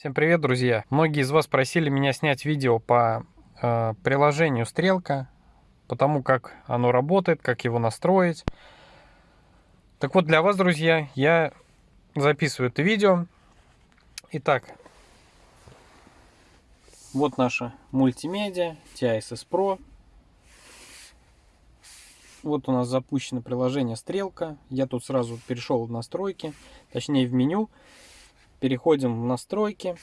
Всем привет, друзья! Многие из вас просили меня снять видео по э, приложению Стрелка, по тому, как оно работает, как его настроить. Так вот, для вас, друзья, я записываю это видео. Итак, вот наша мультимедиа TISS Pro. Вот у нас запущено приложение Стрелка. Я тут сразу перешел в настройки, точнее в меню переходим в настройки.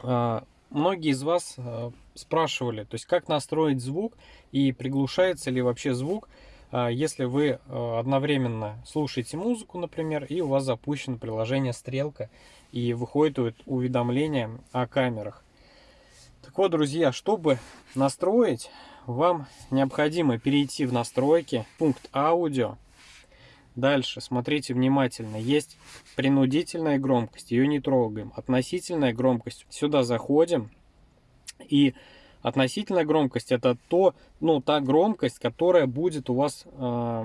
А, многие из вас а, спрашивали, то есть как настроить звук и приглушается ли вообще звук, а, если вы одновременно слушаете музыку, например, и у вас запущено приложение Стрелка и выходит уведомление о камерах. Так вот, друзья, чтобы настроить, вам необходимо перейти в настройки, пункт аудио, Дальше, смотрите внимательно. Есть принудительная громкость, ее не трогаем. Относительная громкость, сюда заходим. И относительная громкость это то, ну, та громкость, которая будет у вас э,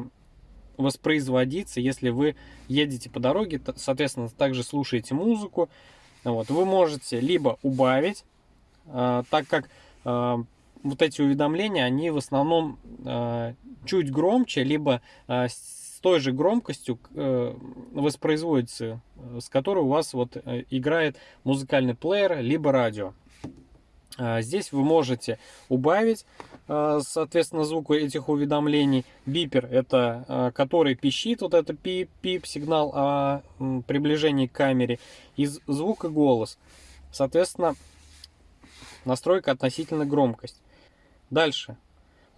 воспроизводиться, если вы едете по дороге, соответственно, также слушаете музыку. Вот, вы можете либо убавить, э, так как э, вот эти уведомления, они в основном э, чуть громче, либо э, с той же громкостью э, воспроизводится, э, с которой у вас вот э, играет музыкальный плеер, либо радио. А, здесь вы можете убавить, соответственно, звук этих уведомлений. Бипер, это который пищит, вот это пип-пип сигнал о приближении к камере. И звук и голос. Соответственно, настройка относительно громкость. Дальше.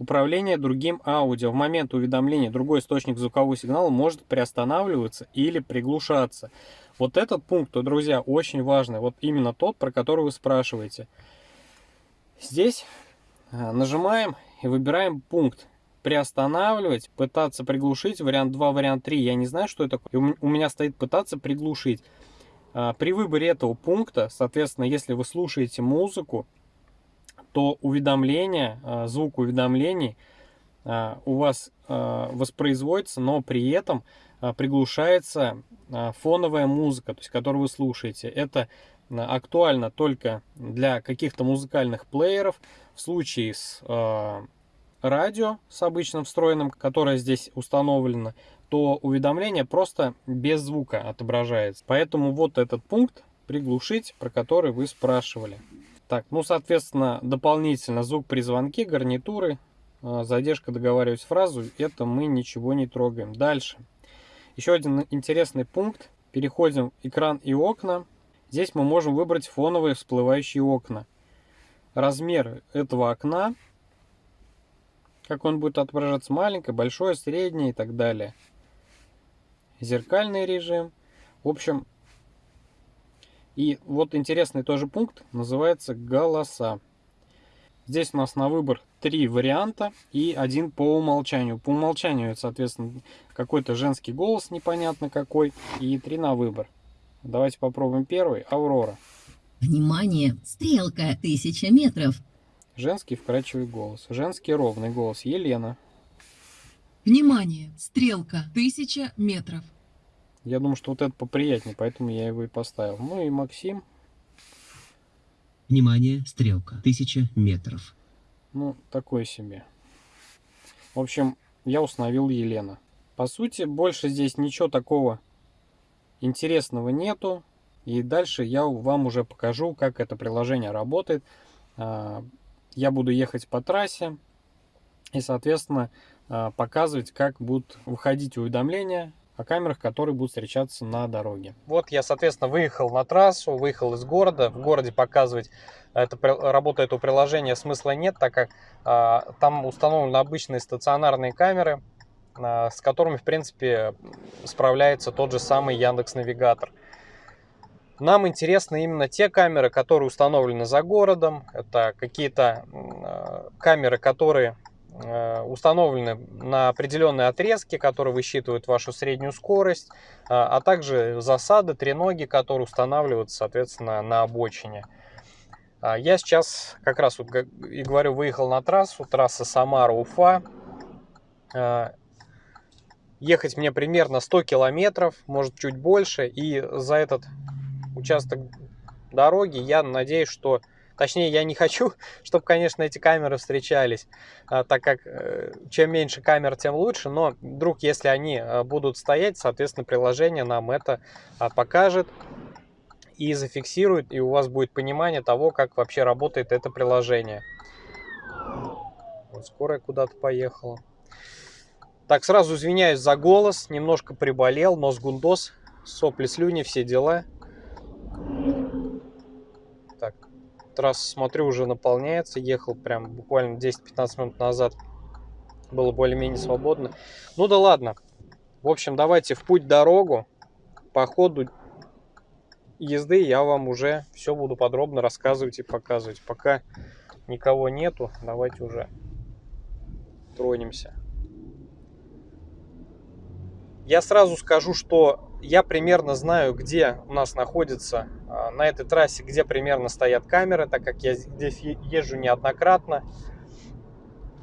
Управление другим аудио. В момент уведомления другой источник звукового сигнала может приостанавливаться или приглушаться. Вот этот пункт, друзья, очень важный. Вот именно тот, про который вы спрашиваете. Здесь а, нажимаем и выбираем пункт приостанавливать, пытаться приглушить, вариант 2, вариант 3, я не знаю, что это у меня стоит пытаться приглушить. А, при выборе этого пункта, соответственно, если вы слушаете музыку, то уведомления, а, звук уведомлений а, у вас а, воспроизводится, но при этом приглушается фоновая музыка, то есть которую вы слушаете. Это актуально только для каких-то музыкальных плееров. В случае с радио, с обычным встроенным, которое здесь установлено, то уведомление просто без звука отображается. Поэтому вот этот пункт приглушить, про который вы спрашивали. Так, ну, соответственно, дополнительно звук при звонке, гарнитуры, а, задержка договаривать фразу, это мы ничего не трогаем. Дальше. Еще один интересный пункт. Переходим в экран и окна. Здесь мы можем выбрать фоновые всплывающие окна. Размер этого окна, как он будет отображаться, маленькое, большое, среднее и так далее. Зеркальный режим. В общем, и вот интересный тоже пункт, называется голоса. Здесь у нас на выбор три варианта и один по умолчанию. По умолчанию это, соответственно, какой-то женский голос, непонятно какой, и три на выбор. Давайте попробуем первый. Аврора. Внимание! Стрелка, тысяча метров. Женский вкрадчивый голос. Женский ровный голос. Елена. Внимание! Стрелка, тысяча метров. Я думаю, что вот это поприятнее, поэтому я его и поставил. Ну и Максим. Внимание, стрелка, 1000 метров. Ну, такой себе. В общем, я установил Елена. По сути, больше здесь ничего такого интересного нету. И дальше я вам уже покажу, как это приложение работает. А, я буду ехать по трассе и, соответственно, а, показывать, как будут выходить уведомления о камерах, которые будут встречаться на дороге. Вот я, соответственно, выехал на трассу, выехал из города. В городе показывать это, работу этого приложения смысла нет, так как а, там установлены обычные стационарные камеры, а, с которыми, в принципе, справляется тот же самый Яндекс Навигатор. Нам интересны именно те камеры, которые установлены за городом. Это какие-то э, камеры, которые Э, установлены на определенные отрезки, которые высчитывают вашу среднюю скорость, а, а также засады, треноги, которые устанавливаются, соответственно, на обочине. А, я сейчас как раз вот и говорю, выехал на трассу, трасса Самара-Уфа. А, ехать мне примерно 100 километров, может чуть больше, и за этот участок дороги. Я надеюсь, что... Точнее, я не хочу, чтобы, конечно, эти камеры встречались, а, так как э, чем меньше камер, тем лучше. Но вдруг, если они э, будут стоять, соответственно, приложение нам это а, покажет и зафиксирует, и у вас будет понимание того, как вообще работает это приложение. Вот скорая куда-то поехала. Так, сразу извиняюсь за голос, немножко приболел, нос гундос, сопли, слюни, все дела. Трасса, смотрю, уже наполняется, ехал прям буквально 10-15 минут назад, было более-менее свободно. Ну да ладно, в общем, давайте в путь дорогу, по ходу езды я вам уже все буду подробно рассказывать и показывать. Пока никого нету, давайте уже тронемся. Я сразу скажу, что я примерно знаю, где у нас находится а, на этой трассе, где примерно стоят камеры, так как я здесь езжу неоднократно.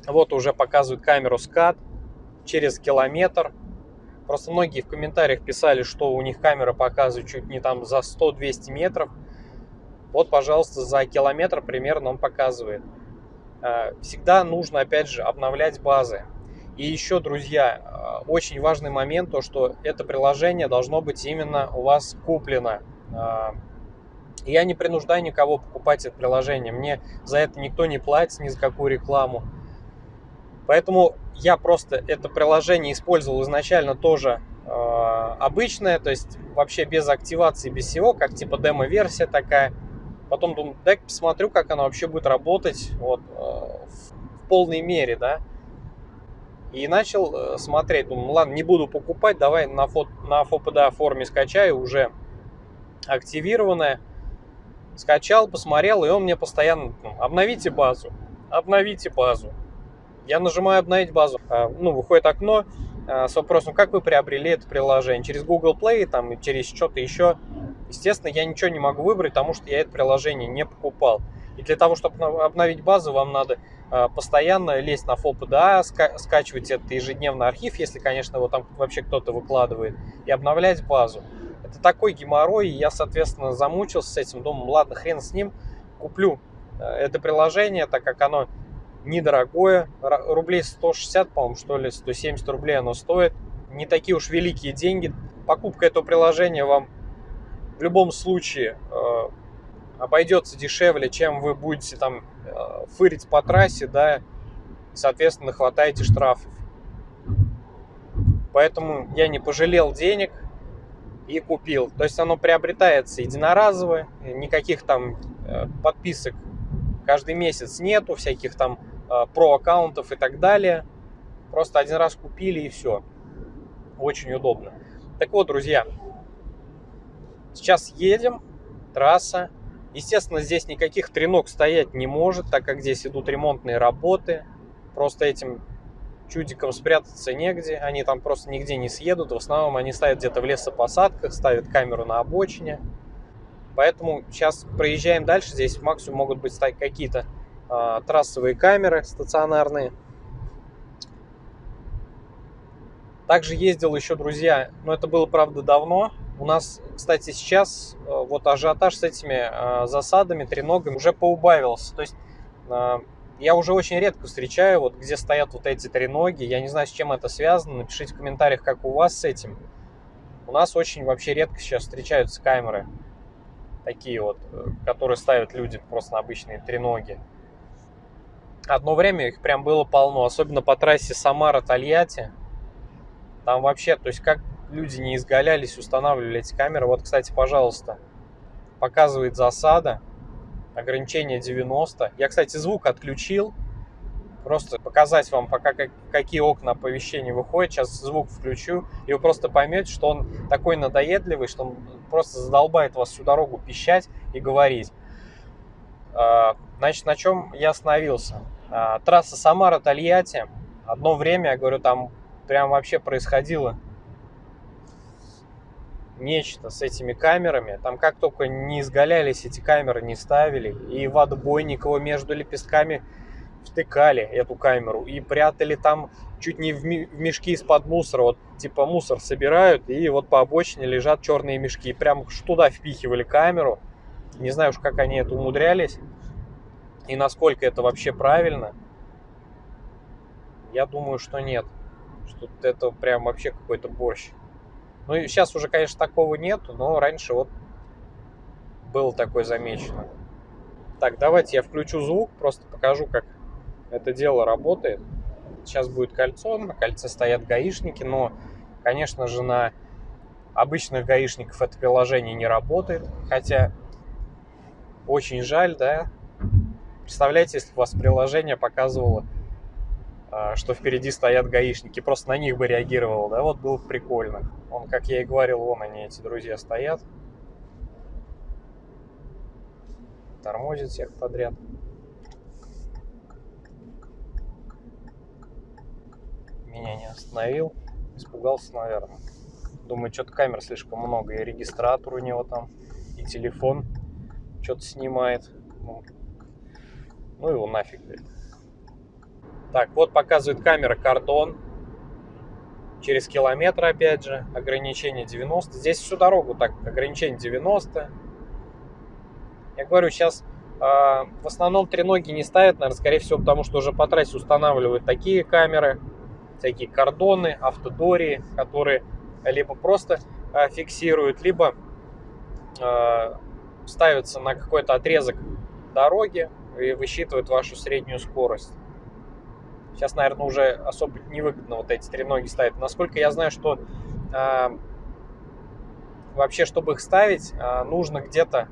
Вот уже показывают камеру скат через километр. Просто многие в комментариях писали, что у них камера показывает чуть не там за 100-200 метров. Вот, пожалуйста, за километр примерно он показывает. А, всегда нужно, опять же, обновлять базы. И еще, друзья, а, очень важный момент, то что это приложение должно быть именно у вас куплено. А, я не принуждаю никого покупать это приложение, мне за это никто не платит, ни за какую рекламу. Поэтому я просто это приложение использовал изначально тоже э, обычное, то есть вообще без активации, без всего, как типа демо-версия такая. Потом думаю, дай посмотрю, как оно вообще будет работать вот, э, в полной мере, да. И начал э, смотреть, думаю, ладно, не буду покупать, давай на, фото, на FOPDA форме скачаю, уже активированное. Скачал, посмотрел, и он мне постоянно, ну, обновите базу, обновите базу. Я нажимаю обновить базу, а, ну, выходит окно а, с вопросом, как вы приобрели это приложение, через Google Play, там, через что-то еще. Естественно, я ничего не могу выбрать, потому что я это приложение не покупал. И для того, чтобы обновить базу, вам надо а, постоянно лезть на FOPDA, скачивать этот ежедневный архив, если, конечно, его там вообще кто-то выкладывает, и обновлять базу. Это такой геморрой, и я, соответственно, замучился с этим, думаю, ладно, хрен с ним, куплю это приложение, так как оно недорогое, рублей 160, по-моему, что ли, 170 рублей оно стоит. Не такие уж великие деньги. Покупка этого приложения вам в любом случае э, обойдется дешевле, чем вы будете там э, фырить по трассе, да, соответственно, хватаете штрафов. Поэтому я не пожалел денег и купил. То есть оно приобретается единоразово, никаких там э, подписок каждый месяц нету, всяких там Э, про аккаунтов и так далее. Просто один раз купили и все. Очень удобно. Так вот, друзья, сейчас едем, трасса. Естественно, здесь никаких треног стоять не может, так как здесь идут ремонтные работы. Просто этим чудикам спрятаться негде, они там просто нигде не съедут. В основном они ставят где-то в лесопосадках, ставят камеру на обочине. Поэтому сейчас проезжаем дальше. Здесь максимум могут быть какие-то а, трассовые камеры стационарные. Также ездил еще, друзья, но это было, правда, давно. У нас, кстати, сейчас э, вот ажиотаж с этими э, засадами, треногами уже поубавился. То есть э, я уже очень редко встречаю, вот где стоят вот эти треноги. Я не знаю, с чем это связано. Напишите в комментариях, как у вас с этим. У нас очень вообще редко сейчас встречаются камеры. Такие вот, которые ставят люди просто на обычные треноги. Одно время их прям было полно, особенно по трассе Самара-Тольятти. Там вообще, то есть как люди не изгалялись, устанавливали эти камеры. Вот, кстати, пожалуйста, показывает засада, ограничение 90. Я, кстати, звук отключил, просто показать вам, пока как, какие окна оповещения выходят. Сейчас звук включу, и вы просто поймете, что он такой надоедливый, что он просто задолбает вас всю дорогу пищать и говорить. А, значит, на чем я остановился? А, трасса Самара-Тольятти. Одно время, я говорю, там прям вообще происходило нечто с этими камерами. Там как только не изгалялись эти камеры, не ставили. И в отбойниково между лепестками втыкали эту камеру. И прятали там чуть не в мешки из-под мусора. Вот типа мусор собирают, и вот по обочине лежат черные мешки. И прям туда впихивали камеру. Не знаю уж, как они это умудрялись и насколько это вообще правильно. Я думаю, что нет. Что это прям вообще какой-то борщ. Ну и сейчас уже, конечно, такого нету, но раньше вот было такое замечено. Так, давайте я включу звук, просто покажу, как это дело работает. Сейчас будет кольцо, на кольце стоят гаишники, но, конечно же, на обычных гаишников это приложение не работает. Хотя очень жаль, да. Представляете, если у вас приложение показывало, что впереди стоят гаишники, просто на них бы реагировал, да, вот было бы прикольно. Он, как я и говорил, вон они, эти друзья, стоят. Тормозит всех подряд. Меня не остановил. Испугался, наверное. Думаю, что-то камер слишком много. И регистратор у него там, и телефон что-то снимает. Ну, ну его нафиг, говорит. Так, вот показывает камера кордон. Через километр, опять же, ограничение 90. Здесь всю дорогу так, ограничение 90. Я говорю, сейчас э, в основном треноги не ставят, наверное, скорее всего, потому что уже по трассе устанавливают такие камеры, всякие кордоны, автодории, которые либо просто э, фиксируют, либо э, ставятся на какой-то отрезок дороги и высчитывают вашу среднюю скорость. Сейчас, наверное, уже особо невыгодно вот эти треноги ставить. Насколько я знаю, что э, вообще, чтобы их ставить, э, нужно где-то,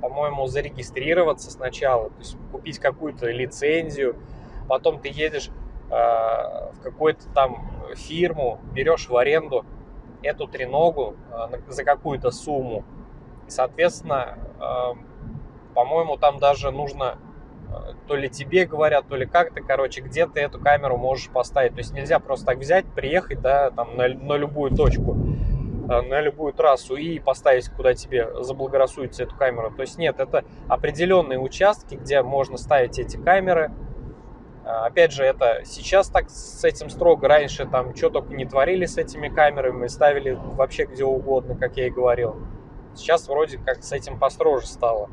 по-моему, зарегистрироваться сначала, то есть купить какую-то лицензию, потом ты едешь э, в какую-то там фирму, берешь в аренду эту треногу э, за какую-то сумму. И, соответственно, э, по-моему, там даже нужно то ли тебе говорят, то ли как-то, короче, где ты эту камеру можешь поставить. То есть нельзя просто так взять, приехать, да, там на, на любую точку, э, на любую трассу и поставить, куда тебе заблагорассудится эту камеру. То есть нет, это определенные участки, где можно ставить эти камеры. Э, опять же, это сейчас так с этим строго, раньше там что только не творили с этими камерами, ставили вообще где угодно, как я и говорил. Сейчас вроде как с этим построже стало.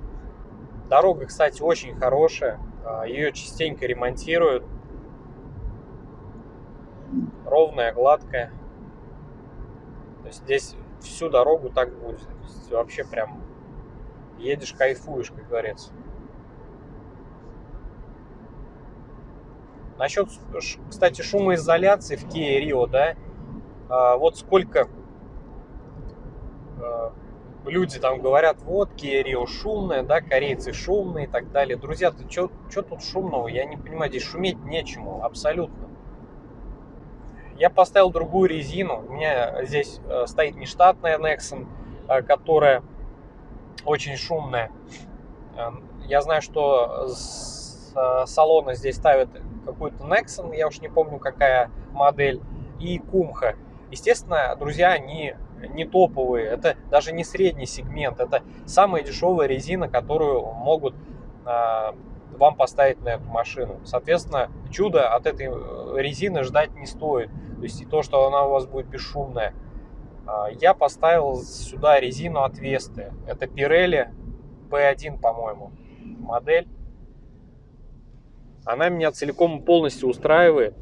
Дорога, кстати, очень хорошая. А, Ее частенько ремонтируют. Ровная, гладкая. То есть здесь всю дорогу так будет. вообще прям едешь, кайфуешь, как говорится. Насчет, кстати, шумоизоляции в Kia Rio, да, а, вот сколько а, люди там говорят, вот, Kia Rio шумная, да, корейцы шумные и так далее. Друзья, ты что тут шумного? Я не понимаю, здесь шуметь нечему, абсолютно. Я поставил другую резину. У меня здесь э, стоит нештатная Nexon, э, которая очень шумная. Э, я знаю, что с салона здесь ставят какую-то Nexon, я уж не помню, какая модель, и Кумха. Естественно, друзья, они не топовые, это даже не средний сегмент, это самая дешевая резина, которую могут а, вам поставить на эту машину. Соответственно, чудо от этой э, резины ждать не стоит. То есть и то, что она у вас будет бесшумная. А, я поставил сюда резину от Весты. Это Pirelli P1, по-моему, модель. Она меня целиком и полностью устраивает.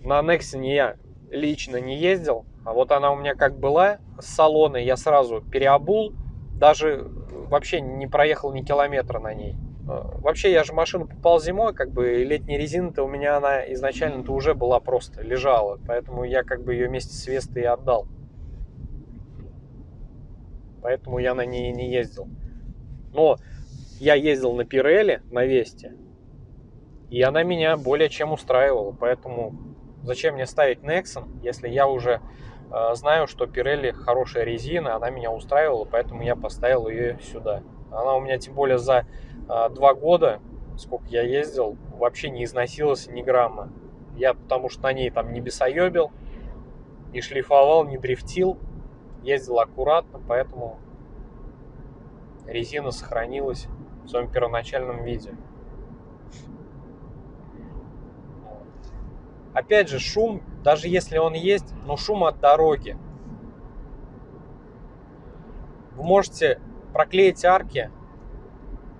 На Nexon я лично не ездил. А вот она у меня как была с салона, я сразу переобул, даже вообще не проехал ни километра на ней. А, вообще, я же машину попал зимой, как бы летняя резина-то у меня она изначально-то уже была просто, лежала. Поэтому я как бы ее вместе с Вестой и отдал. Поэтому я на ней не ездил. Но я ездил на Пирелли, на Весте. И она меня более чем устраивала. Поэтому зачем мне ставить Nexon, если я уже знаю, что Pirelli хорошая резина, она меня устраивала, поэтому я поставил ее сюда. Она у меня тем более за э, два года, сколько я ездил, вообще не износилась ни грамма. Я потому что на ней там не бесоебил, не шлифовал, не дрифтил, ездил аккуратно, поэтому резина сохранилась в своем первоначальном виде. Опять же, шум, даже если он есть, но шум от дороги. Вы можете проклеить арки,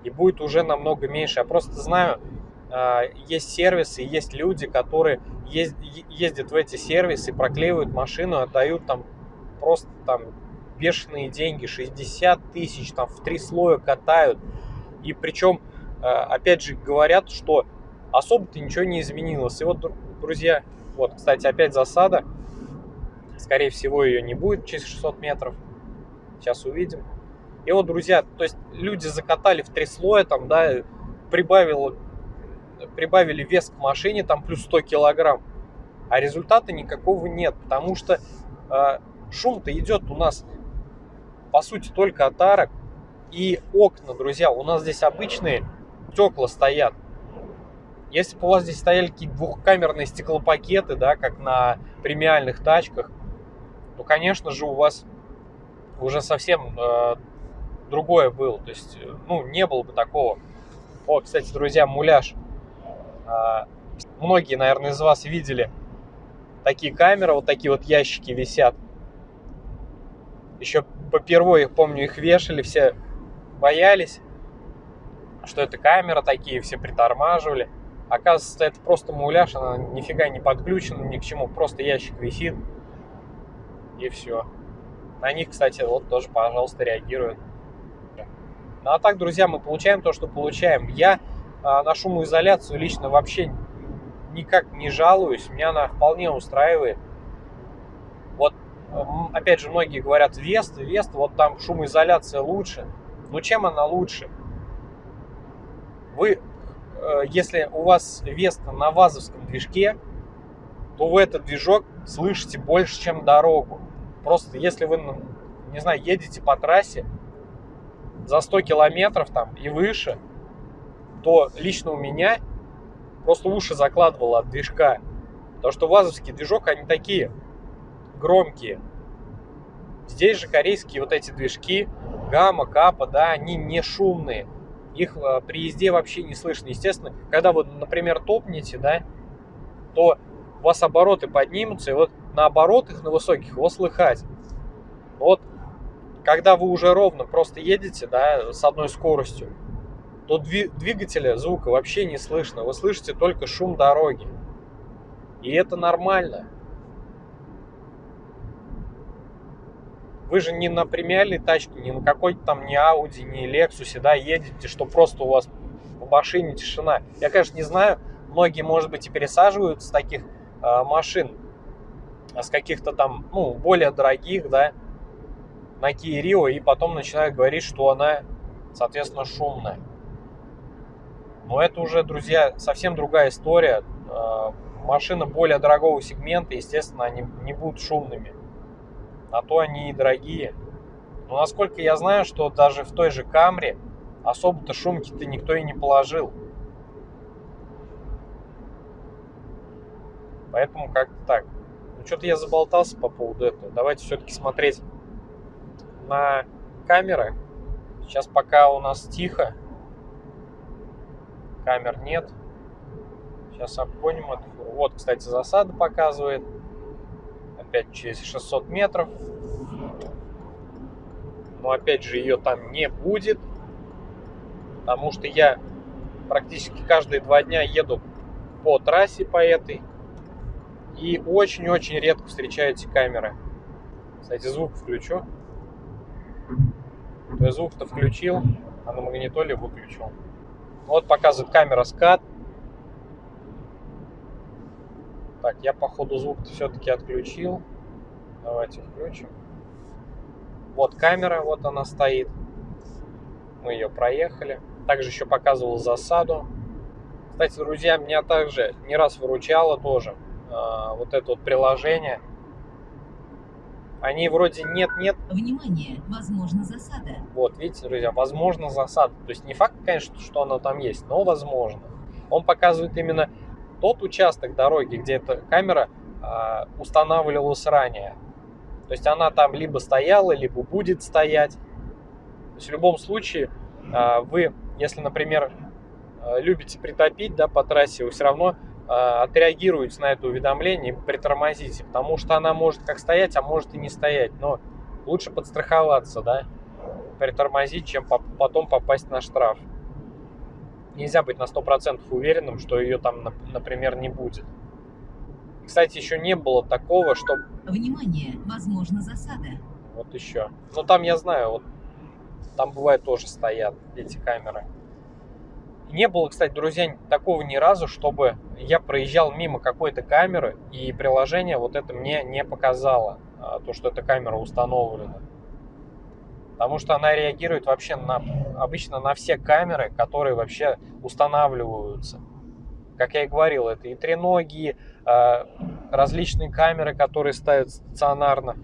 и будет уже намного меньше. Я просто знаю, а, есть сервисы, есть люди, которые ездят в эти сервисы, проклеивают машину, отдают там просто там бешеные деньги, 60 тысяч, там в три слоя катают. И причем, а, опять же, говорят, что особо-то ничего не изменилось. И вот, друзья, вот, кстати, опять засада. Скорее всего, ее не будет через 600 метров. Сейчас увидим. И вот, друзья, то есть люди закатали в три слоя, там, да, прибавило, прибавили вес к машине, там, плюс 100 килограмм. А результата никакого нет, потому что э, шум-то идет у нас, по сути, только от арок. И окна, друзья, у нас здесь обычные стекла стоят. Если бы у вас здесь стояли какие-то двухкамерные стеклопакеты, да, как на премиальных тачках, то, конечно же, у вас уже совсем э, другое было. То есть, э, ну, не было бы такого. О, кстати, друзья, муляж. А, многие, наверное, из вас видели такие камеры, вот такие вот ящики висят. Еще попервой, помню, их вешали, все боялись, что это камера такие, все притормаживали. Оказывается, это просто муляж, она нифига не подключена ни к чему, просто ящик висит и все. На них, кстати, вот тоже, пожалуйста, реагируют. Ну а так, друзья, мы получаем то, что получаем. Я а, на шумоизоляцию лично вообще никак не жалуюсь, меня она вполне устраивает. Вот, опять же, многие говорят, Вест, Вест, вот там шумоизоляция лучше. Но чем она лучше? Вы, если у вас Веста на вазовском движке, то вы этот движок слышите больше, чем дорогу. Просто если вы, не знаю, едете по трассе, за 100 километров там и выше, то лично у меня просто уши закладывало от движка. Потому что вазовский движок, они такие громкие. Здесь же корейские вот эти движки, гамма, капа, да, они не шумные. Их э, при езде вообще не слышно. Естественно, когда вы, например, топнете, да, то у вас обороты поднимутся, и вот на оборотах, на высоких, его слыхать. Вот когда вы уже ровно просто едете, да, с одной скоростью, то двигателя звука вообще не слышно. Вы слышите только шум дороги. И это нормально. Вы же не на премиальной тачке, не на какой-то там не Audi, не Lexus, да, едете, что просто у вас в машине тишина. Я, конечно, не знаю, многие, может быть, и пересаживаются с таких э, машин, а с каких-то там, ну, более дорогих, да, на Kia Rio и потом начинают говорить, что она, соответственно, шумная. Но это уже, друзья, совсем другая история. А, машины более дорогого сегмента, естественно, они не будут шумными. На то они и дорогие. Но насколько я знаю, что даже в той же Камре особо-то шумки-то никто и не положил. Поэтому как-то так. Ну, что-то я заболтался по поводу этого. Давайте все-таки смотреть на камеры. Сейчас пока у нас тихо, камер нет. Сейчас обгоним эту фуру. Вот, кстати, засада показывает. Опять через 600 метров. Но опять же ее там не будет. Потому что я практически каждые два дня еду по трассе по этой. И очень-очень редко встречаю камеры. Кстати, звук включу. Звук-то включил, а на магнитоле выключил. Вот показывает камера скат. Так, я походу звук все-таки отключил. Давайте включим. Вот камера, вот она стоит. Мы ее проехали. Также еще показывал засаду. Кстати, друзья, меня также не раз выручало тоже э, вот это вот приложение – они вроде нет-нет. Внимание, возможно засада. Вот, видите, друзья, возможно засада. То есть не факт, конечно, что оно там есть, но возможно. Он показывает именно тот участок дороги, где эта камера э, устанавливалась ранее. То есть она там либо стояла, либо будет стоять. То есть в любом случае э, вы, если, например, э, любите притопить да, по трассе, вы все равно а, отреагируете на это уведомление и притормозите, потому что она может как стоять, а может и не стоять, но лучше подстраховаться, да. притормозить, чем по- потом попасть на штраф. Нельзя быть на 100% уверенным, что ее там, нап- например, не будет. Кстати, еще не было такого, что Внимание! Возможна засада. вот еще. Ну там я знаю, вот там бывает тоже стоят эти камеры. Не было, кстати, друзья, такого ни разу, чтобы я проезжал мимо какой-то камеры и приложение вот это мне не показало, а, то, что эта камера установлена. Потому что она реагирует вообще на, обычно на все камеры, которые вообще устанавливаются. Как я и говорил, это и треногие, а, различные камеры, которые ставят стационарно.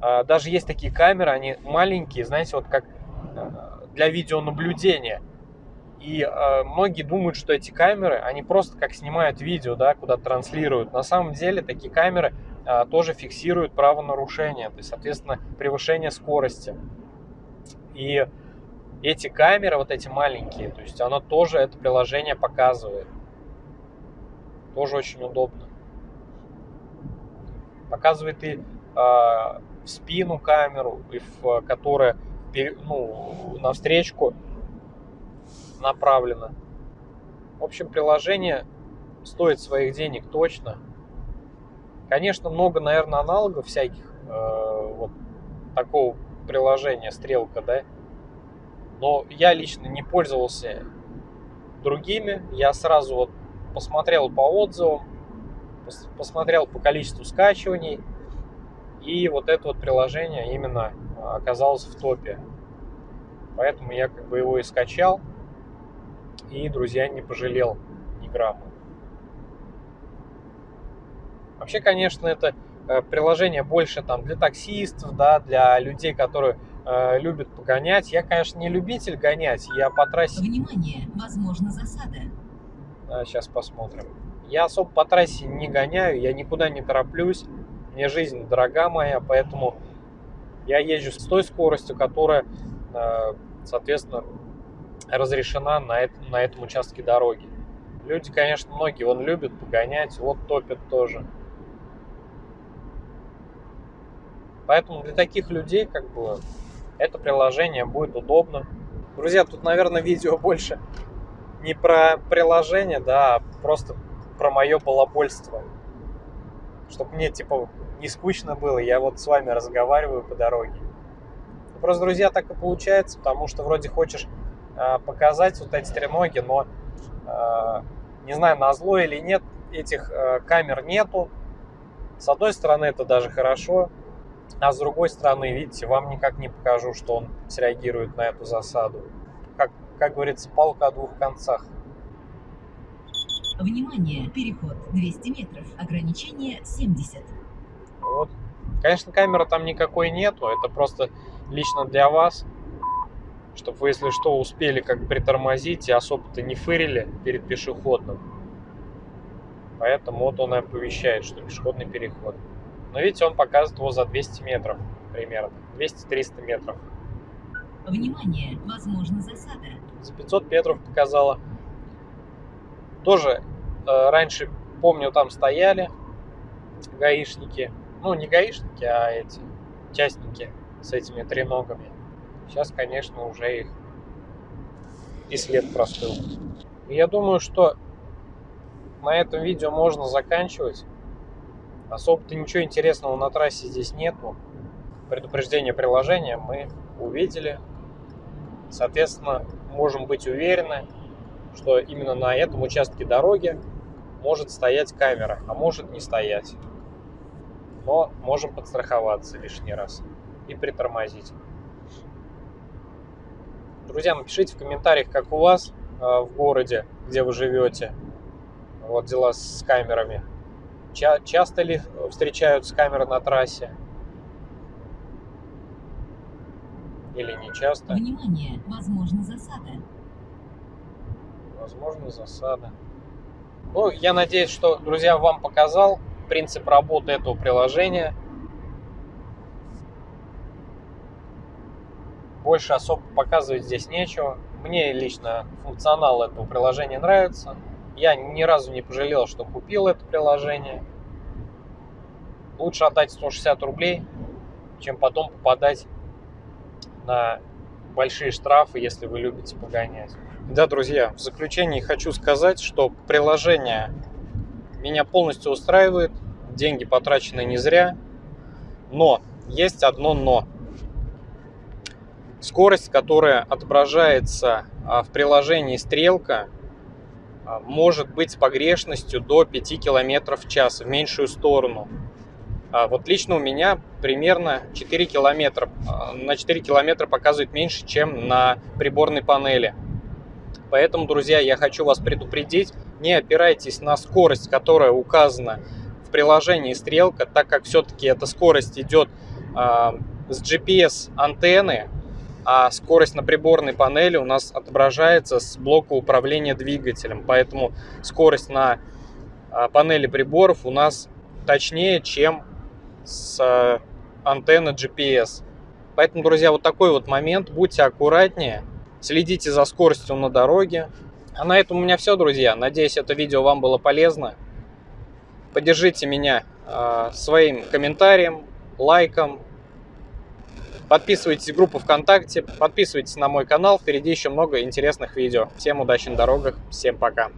А, Даже есть такие камеры, они маленькие, знаете, вот как а, для видеонаблюдения. И э, многие думают, что эти камеры, они просто как снимают видео, да, куда транслируют. На самом деле такие камеры э, тоже фиксируют правонарушение, то есть, соответственно, превышение скорости. И эти камеры, вот эти маленькие, то есть оно тоже это приложение показывает. Тоже очень удобно. Показывает и э, в спину камеру, и в которая ну, навстречку направлено. В общем, приложение стоит своих денег точно. Конечно, много, наверное, аналогов всяких э, вот такого приложения Стрелка, да. Но я лично не пользовался другими. Я сразу вот посмотрел по отзывам, пос- посмотрел по количеству скачиваний. И вот это вот приложение именно а, оказалось в топе. Поэтому я как бы его и скачал. И, друзья, не пожалел ни грамма. Вообще, конечно, это э, приложение больше там для таксистов, да, для людей, которые э, любят погонять. Я, конечно, не любитель гонять, я по трассе Внимание! Возможна засада. сейчас посмотрим. Я особо по трассе не гоняю, я никуда не тороплюсь. Мне жизнь дорога моя, поэтому я езжу с той скоростью, которая, э, соответственно, разрешена на, эт- на этом участке дороги. Люди, конечно, многие вон любят погонять, вот топят тоже. Поэтому для таких людей, как бы, это приложение будет удобно. Друзья, тут, наверное, видео больше не про приложение, да, а просто про мое балабольство. Чтобы мне, типа, не скучно было, я вот с вами разговариваю по дороге. Ну, Просто, друзья, так и получается, потому что вроде хочешь э, показать вот эти треноги, но э, не знаю, на зло или нет, этих э, камер нету. С одной стороны, это даже хорошо, а с другой стороны, видите, вам никак не покажу, что он среагирует на эту засаду. Как, как говорится, палка о двух концах. Внимание! Переход 200 метров. Ограничение 70. Вот. Конечно, камеры там никакой нету, это просто лично для вас, чтобы вы, если что, успели как притормозить и особо-то не фырили перед пешеходным. Поэтому вот он и оповещает, что пешеходный переход. Но видите, он показывает его за 200 метров примерно, 200-300 метров. Внимание! Возможна засада. За 500 метров показала. Тоже э, раньше, помню, там стояли гаишники. Ну, не гаишники, а эти частники с этими треногами. Сейчас, конечно, уже их и след простыл. Я думаю, что на этом видео можно заканчивать. Особо-то ничего интересного на трассе здесь нету. Предупреждение приложения мы увидели. Соответственно, можем быть уверены, что именно на этом участке дороги может стоять камера, а может не стоять. Но можем подстраховаться лишний раз и притормозить. Друзья, напишите в комментариях, как у вас э, в городе, где вы живете, вот дела с камерами. Ча- часто ли встречаются камеры на трассе? Или не часто? Внимание! Возможна засада. Возможно, засада. Ну, я надеюсь, что, друзья, вам показал принцип работы этого приложения. Больше особо показывать здесь нечего. Мне лично функционал этого приложения нравится. Я ни разу не пожалел, что купил это приложение. Лучше отдать 160 рублей, чем потом попадать на большие штрафы, если вы любите погонять. Да, друзья, в заключении хочу сказать, что приложение меня полностью устраивает, деньги потрачены не зря, но есть одно но. Скорость, которая отображается а, в приложении «Стрелка», может быть с погрешностью до 5 км в час в меньшую сторону. А, вот лично у меня примерно 4 километра. На 4 километра показывает меньше, чем на приборной панели. Поэтому, друзья, я хочу вас предупредить, не опирайтесь на скорость, которая указана в приложении «Стрелка», так как все-таки эта скорость идет с GPS-антенны, а скорость на приборной панели у нас отображается с блока управления двигателем. Поэтому скорость на э, панели приборов у нас точнее, чем с э, антенны GPS. Поэтому, друзья, вот такой вот момент. Будьте аккуратнее, следите за скоростью на дороге. А на этом у меня все, друзья. Надеюсь, это видео вам было полезно. Поддержите меня э, своим комментарием, лайком. Подписывайтесь в группу ВКонтакте, подписывайтесь на мой канал. Впереди еще много интересных видео. Всем удачи на дорогах, всем пока.